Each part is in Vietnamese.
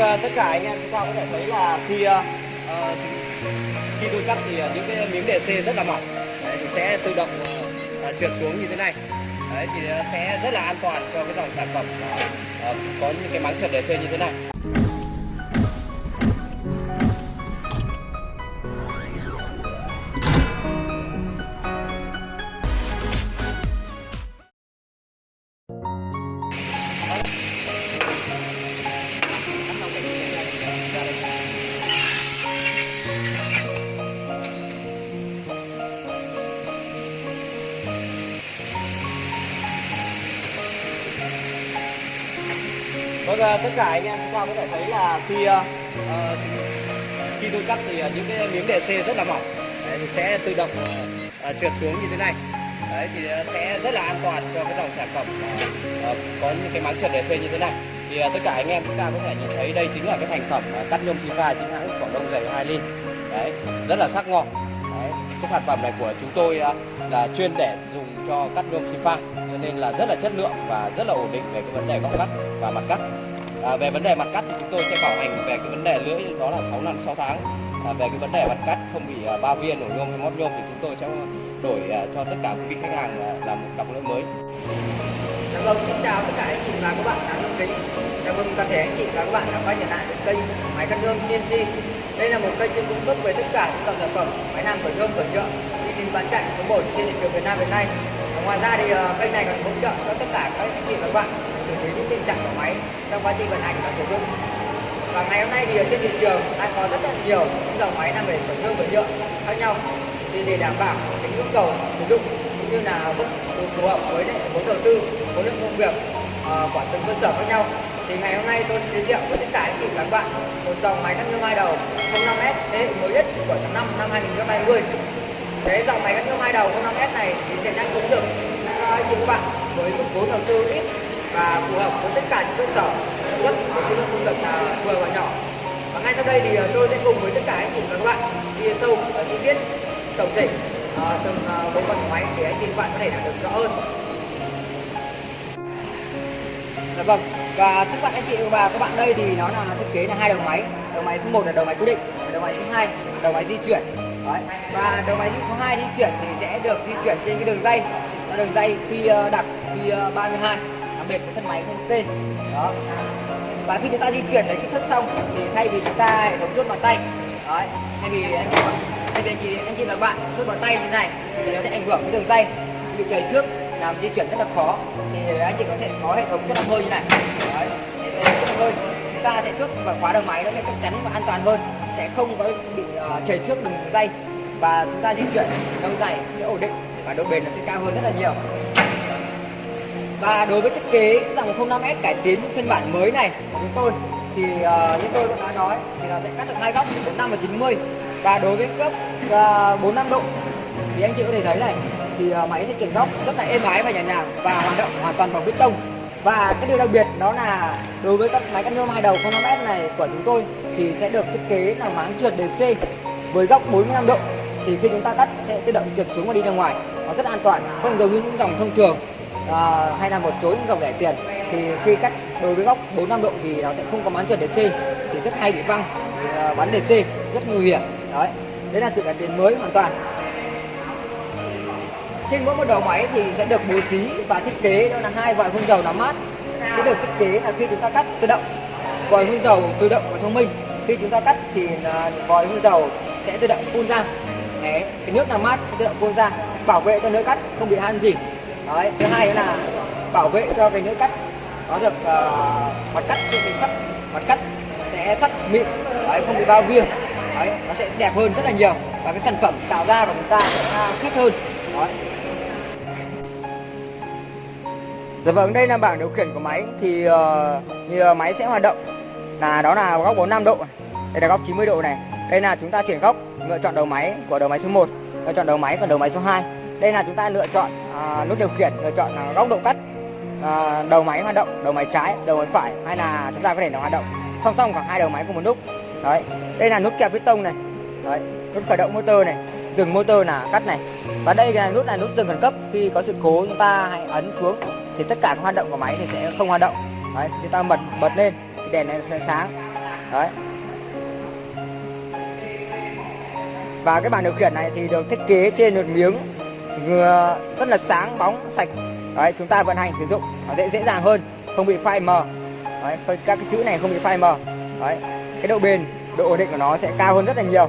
Vâng, ờ, tất cả anh em chúng ta có thể thấy là khi uh, khi tôi cắt thì những cái miếng DC rất là mỏng. Đấy, thì sẽ tự động uh, trượt xuống như thế này. Đấy thì sẽ rất là an toàn cho cái dòng sản phẩm uh, uh, có những cái máng trượt DC như thế này. Vâng, ờ, tất cả anh em chúng ta có thể thấy là khi uh, khi tôi cắt thì những cái miếng DC rất là mỏng. Đấy, thì sẽ tự động uh, trượt xuống như thế này. Đấy thì sẽ rất là an toàn cho cái dòng sản phẩm uh, có những cái máng trượt DC như thế này. Thì uh, tất cả anh em chúng ta có thể nhìn thấy đây chính là cái thành phẩm uh, cắt nhôm Siva chính hãng Quảng Đông dày 2 ly. Đấy rất là sắc ngọt đấy cái sản phẩm này của chúng tôi uh, là chuyên để dùng cho cắt nhôm Siva cho nên là rất là chất lượng và rất là ổn định về cái vấn đề góc cắt và mặt cắt. À, về vấn đề mặt cắt thì chúng tôi sẽ bảo hành về cái vấn đề lưỡi đó là 6 năm 6 tháng. À, về cái vấn đề mặt cắt không bị à, ba viên nổ nhôm hay móp nhôm thì chúng tôi sẽ đổi à, cho tất cả quý khách hàng à, làm một cặp lưỡi mới. Dạ vâng, xin chào tất cả anh chị và các bạn đang yêu kính. Chào mừng toàn thể anh chị và các bạn đã quay trở lại với kênh máy cắt nhôm CNC. Đây là một kênh chuyên cung cấp về tất cả những dòng sản phẩm máy làm cửa nhôm cửa nhựa uy tín bán chạy số 1 trên thị trường Việt Nam hiện nay. Ngoài ra thì à, kênh này còn hỗ trợ cho tất cả các anh chị và các bạn xử lý những tình trạng của máy trong quá trình vận hành và sử dụng. Và ngày hôm nay thì ở trên thị trường đang có rất là nhiều những dòng máy làm về tổn thương và nhựa khác nhau. Thì để đảm bảo cái nhu cầu sử dụng cũng như là mức phù hợp với lại vốn đầu tư, khối lượng công việc ờ, của từng cơ sở khác nhau. Thì ngày hôm nay tôi sẽ giới thiệu với tất cả anh chị và các bạn một dòng máy cắt nhôm hai đầu 05S thế hệ mới nhất của tháng 5 năm 2020. thế dòng máy cắt nhôm hai đầu 05S này thì sẽ đáp ứng được cho anh chị các bạn với mức vốn đầu tư ít và phù hợp với tất cả những cơ sở sản xuất với khối công việc là vừa và nhỏ. Và ngay sau đây thì à, tôi sẽ cùng với tất cả anh chị và các bạn đi sâu và chi tiết tổng thể à, từng à, bộ phận máy để anh chị và bạn có thể làm được rõ hơn. Dạ vâng. Và trước mặt anh chị và các bạn đây thì nó là thiết kế là hai đầu máy. Đầu máy số 1 là đầu máy cố định, đầu máy số 2 đầu máy di chuyển. Đấy. Và đầu máy số 2 di chuyển thì sẽ được di chuyển trên cái đường dây. Đường dây phi đặt đặc phi 32 biệt của thân máy không tên. Đó. Và khi chúng ta di chuyển đến kích thước xong thì thay vì chúng ta hệ thống chốt bằng tay. Đấy. Thay vì anh chị thay vì anh chị anh chị và bạn chốt bằng tay như thế này thì nó sẽ ảnh hưởng đến đường dây bị chảy xước làm di chuyển rất là khó thì anh chị có thể có hệ thống chốt bằng hơi như này đấy chốt hơi chúng ta sẽ chốt và khóa đầu máy nó sẽ chắc chắn và an toàn hơn sẽ không có bị uh, chảy xước đường dây và chúng ta di chuyển lâu dài sẽ ổn định và độ bền nó sẽ cao hơn rất là nhiều và đối với thiết kế dòng 05S cải tiến phiên bản mới này của chúng tôi thì uh, như tôi cũng đã nói thì nó sẽ cắt được hai góc 45 và 90 và đối với góc ờ, uh, 45 độ thì anh chị có thể thấy này thì uh, máy sẽ chuyển góc rất là êm ái và nhẹ nhàng và hoạt động hoàn toàn bằng bê tông. Và cái điều đặc biệt đó là đối với các máy cắt nhôm hai đầu 05S này của chúng tôi thì sẽ được thiết kế là máng trượt DC với góc 45 độ. Thì khi chúng ta cắt sẽ tự động trượt xuống và đi ra ngoài. Nó rất an toàn không giống như những dòng thông thường à, hay là một số những dòng rẻ tiền thì khi cắt đối với góc 45 độ thì nó sẽ không có máng trượt DC thì rất hay bị văng à, bắn DC rất nguy hiểm đấy. Đấy là sự cải tiến mới hoàn toàn. Trên mỗi một đầu máy thì sẽ được bố trí và thiết kế đó là hai vòi phun dầu nắm mát. Sẽ được thiết kế là khi chúng ta cắt tự động vòi phun dầu tự động và thông minh. Khi chúng ta cắt thì ờ, vòi phun dầu sẽ tự động phun ra. Đấy, cái nước làm mát sẽ tự động phun ra bảo vệ cho nước cắt không bị han gì đấy thứ hai là bảo vệ cho cái nước cắt nó được uh, mặt cắt trên cái sắt mặt cắt sẽ sắt mịn đấy, không bị bao viêm đấy nó sẽ đẹp hơn rất là nhiều và cái sản phẩm tạo ra của chúng ta sẽ khít hơn đấy. Dạ vâng, đây là bảng điều khiển của máy thì ờ, uh, như ờ, máy sẽ hoạt động là đó là góc 45 độ. Đây là góc 90 độ này. Đây là chúng ta chuyển góc, lựa chọn đầu máy của đầu máy số 1, lựa chọn đầu máy của đầu máy số 2. Đây là chúng ta lựa chọn À, nút điều khiển, lựa chọn góc độ cắt. à, đầu máy hoạt động, đầu máy trái, đầu máy phải hay là chúng ta có thể là hoạt động song song cả hai đầu máy cùng một lúc. Đấy. Đây là nút kẹp piston này. Đấy, nút khởi động motor này, dừng motor là cắt này. Và đây là nút là nút dừng khẩn cấp khi có sự cố chúng ta hãy ấn xuống thì tất cả các hoạt động của máy thì sẽ không hoạt động đấy chúng ta bật bật lên thì đèn này sẽ sáng đấy và cái bảng điều khiển này thì được thiết kế trên một miếng vừa rất là sáng bóng sạch. Đấy chúng ta vận hành sử dụng nó dễ dễ dàng hơn không bị phai mờ. Đấy, các cái chữ này không bị phai mờ. Đấy cái độ bền độ ổn định của nó sẽ cao hơn rất là nhiều.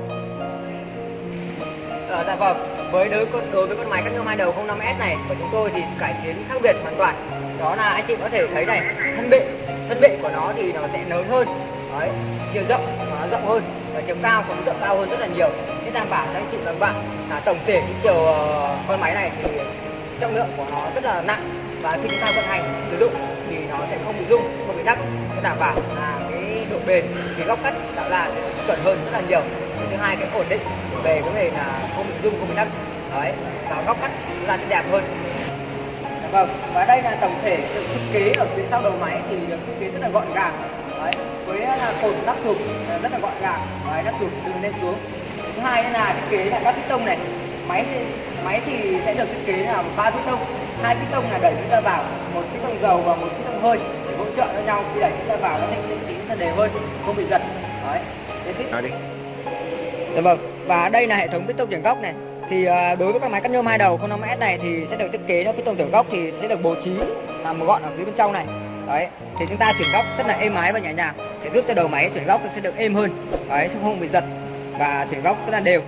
Ờ, dạ vâng với đối con đối với con máy cắt nhôm hai đầu 05S này của chúng tôi thì cải tiến khác biệt hoàn toàn. Đó là anh chị có thể thấy này thân bệ thân bệ của nó thì nó sẽ lớn hơn. Đấy chiều rộng của nó rộng hơn và chiều cao cũng rộng cao hơn rất là nhiều sẽ đảm bảo cho anh chị và các bạn là tổng thể cái chiều ờ, con máy này thì trọng lượng của nó rất là nặng và khi chúng ta vận hành, sử dụng thì nó sẽ không bị rung, không bị đắc. Sẽ đảm bảo là cái độ bền, cái góc cắt tạo ra sẽ chuẩn hơn rất là nhiều. Cái thứ hai, cái ổn định về vấn đề là không bị rung, không bị đắc. Đấy, và góc cắt chúng ta sẽ đẹp hơn. Vâng và đây là tổng thể được thiết kế ở phía sau đầu máy thì được thiết kế rất là gọn gàng. Đấy, với là cột nắp chụp, rất là gọn gàng. Đấy nắp chụp từ lên xuống thứ hai là thiết kế là các piston này máy máy thì sẽ được thiết kế là ba piston hai piston là đẩy chúng ta vào một piston dầu và một piston hơi để hỗ trợ cho nhau khi đẩy chúng ta vào nó sẽ tính ra đều hơn không bị giật đấy Tiếp tiếp. đi Dạ vâng, và đây là hệ thống piston chuyển góc này. Thì à, đối với các máy cắt nhôm hai đầu 05S này thì sẽ được thiết kế nó piston chuyển góc thì sẽ được bố trí làm gọn ở phía bên trong này. Đấy, thì chúng ta chuyển góc rất là êm ái và nhẹ nhàng để giúp cho đầu máy chuyển góc sẽ được êm hơn. Đấy, sẽ không bị giật và chuyển góc rất là đều.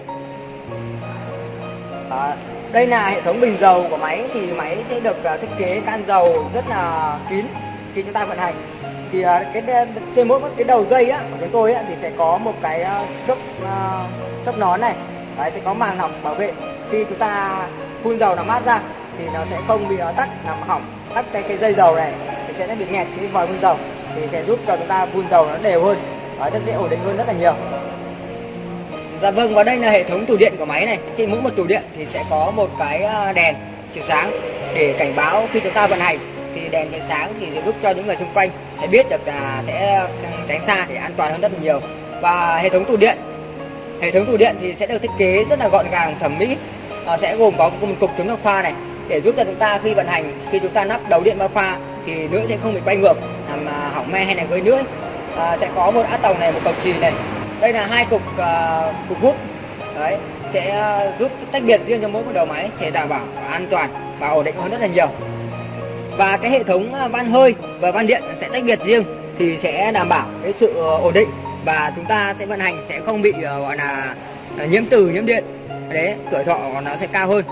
À, đây là hệ thống bình dầu của máy thì máy sẽ được à, thiết kế can dầu rất là kín khi chúng ta vận hành. Thì à, cái trên mỗi cái đầu dây á của chúng tôi á, thì sẽ có một cái à, chốc chốc nón này. Đấy sẽ có màng lọc bảo vệ. Khi chúng ta phun dầu làm mát ra thì nó sẽ không bị tắt làm hỏng tắt cái cái dây dầu này thì sẽ bị nghẹt cái vòi phun dầu thì sẽ giúp cho chúng ta phun dầu nó đều hơn. Đấy, rất dễ ổn định hơn rất là nhiều. Dạ vâng và đây là hệ thống tủ điện của máy này. Trên mỗi một tủ điện thì sẽ có một cái à, đèn chiếu sáng để cảnh báo khi chúng ta vận hành. Thì đèn chiếu sáng thì sẽ giúp cho những người xung quanh sẽ biết được là sẽ ừ, tránh xa để an toàn hơn rất là nhiều. Và hệ thống tủ điện hệ thống tủ điện thì sẽ được thiết kế rất là gọn gàng thẩm mỹ. Ờ, sẽ gồm có một cục chống nước pha này để giúp cho chúng ta khi vận hành khi chúng ta nắp đầu điện vào pha thì lưỡi sẽ không bị quay ngược làm à, hỏng me hay là gây lưỡi. À, sẽ có một át tòng này một cầu chì này đây là hai cục uh, cục hút. Đấy sẽ ờ, giúp tách biệt riêng cho mỗi một đầu máy sẽ đảm bảo an toàn và ổn định hơn rất là nhiều. Và cái hệ thống ờ, van hơi và van điện sẽ tách biệt riêng thì sẽ đảm bảo cái sự ổn định và chúng ta sẽ vận hành sẽ không bị gọi là nhiễm từ nhiễm điện. Đấy tuổi thọ nó sẽ cao hơn.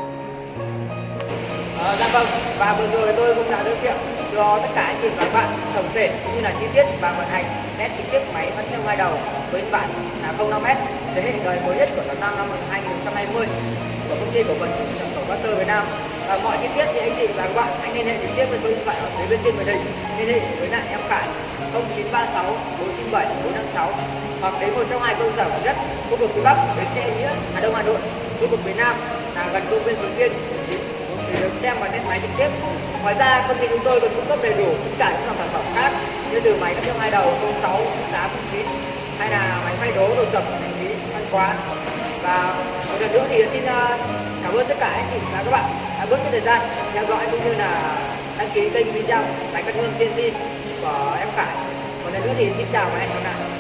Dạ vâng và vừa rồi tôi cũng đã giới thiệu cho tất cả anh chị và các bạn tổng thể cũng như là chi tiết và vận hành nét chi tiết máy vẫn theo hai đầu với bản là 05m thế hệ đời mới nhất của tháng 5 năm 2020 của công ty cổ phần xuất nhập khẩu Master Việt Nam. Và mọi chi tiết thì anh chị và các bạn hãy liên hệ trực tiếp với số điện thoại ở phía bên trên màn hình. Liên hệ với lại em Khải 0936 497 456 hoặc đến một trong hai cơ sở gần nhất, khu vực phía Bắc bến xe Nghĩa, Hà Đông, Hà Nội. Khu vực miền Nam là gần công viên Suối Tiên để được xem và test máy trực tiếp ngoài ra, công ty chúng tôi còn cung cấp đầy đủ tất cả những dòng sản phẩm khác như từ máy cắt nhôm hai đầu 06 08 09 hay là máy phay đố đồ dập hành lý văn quán và một lần nữa thì xin à, cảm ơn tất cả anh chị và các bạn đã bớt cái thời gian theo dõi cũng như là đăng ký kênh video máy cắt nhôm CNC của em Khải. Một lần nữa thì xin chào và hẹn gặp lại.